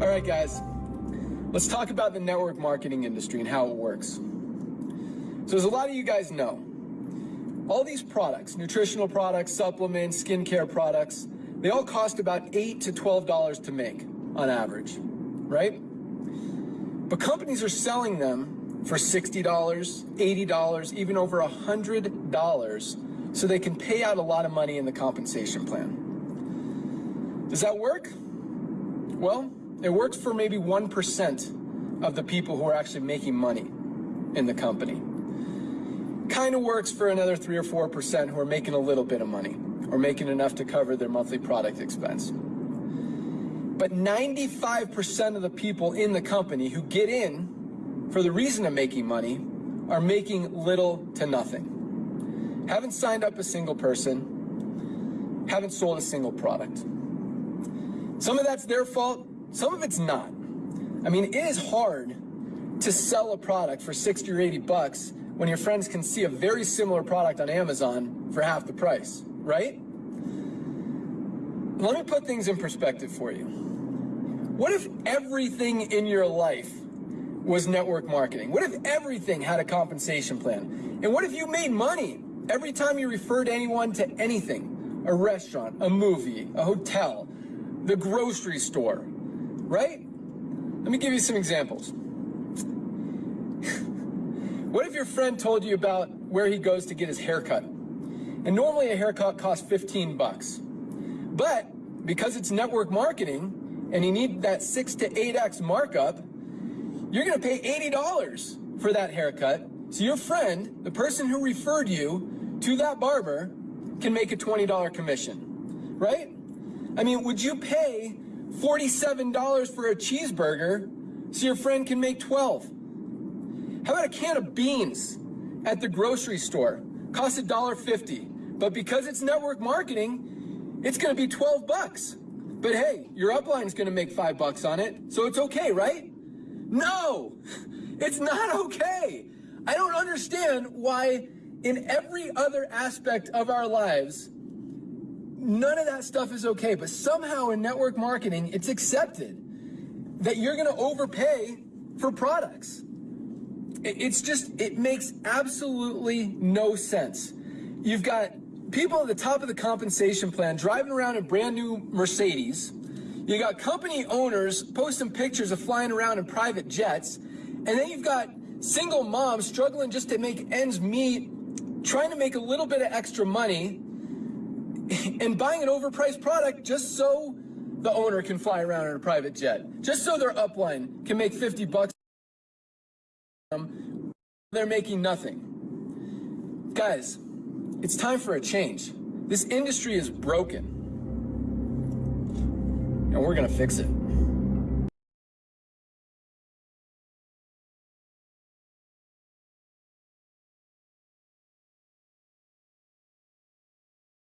All right, guys, let's talk about the network marketing industry and how it works. So as a lot of you guys know, all these products, nutritional products, supplements, skincare products, they all cost about 8 to $12 to make on average, right? But companies are selling them for $60, $80, even over $100 so they can pay out a lot of money in the compensation plan. Does that work? Well, it works for maybe 1% of the people who are actually making money in the company. Kind of works for another 3 or 4% who are making a little bit of money or making enough to cover their monthly product expense. But 95% of the people in the company who get in for the reason of making money are making little to nothing. Haven't signed up a single person, haven't sold a single product. Some of that's their fault, some of it's not. I mean, it is hard to sell a product for 60 or 80 bucks when your friends can see a very similar product on Amazon for half the price, right? Let me put things in perspective for you. What if everything in your life was network marketing? What if everything had a compensation plan? And what if you made money every time you referred anyone to anything? A restaurant, a movie, a hotel, the grocery store, right? Let me give you some examples. what if your friend told you about where he goes to get his haircut? And normally a haircut costs 15 bucks. But because it's network marketing and you need that 6 to 8x markup, you're going to pay $80 for that haircut. So your friend, the person who referred you to that barber, can make a $20 commission, right? I mean, would you pay $47 for a cheeseburger so your friend can make 12? How about a can of beans at the grocery store? Costs $1.50. But because it's network marketing, it's to be 12 bucks. But hey, your upline is going to make 5 bucks on it, so it's okay, right? No. It's not okay. I don't understand why in every other aspect of our lives None of that stuff is okay, but somehow in network marketing, it's accepted that you're going to overpay for products. It's just, it makes absolutely no sense. You've got people at the top of the compensation plan driving around in brand new Mercedes. You got company owners posting pictures of flying around in private jets. And then you've got single moms struggling just to make ends meet, trying to make a little bit of extra money and buying an overpriced product just so the owner can fly around in a private jet, just so their upline can make 50 bucks. Um, they're making nothing. Guys, it's time for a change. This industry is broken. And we're going to fix it.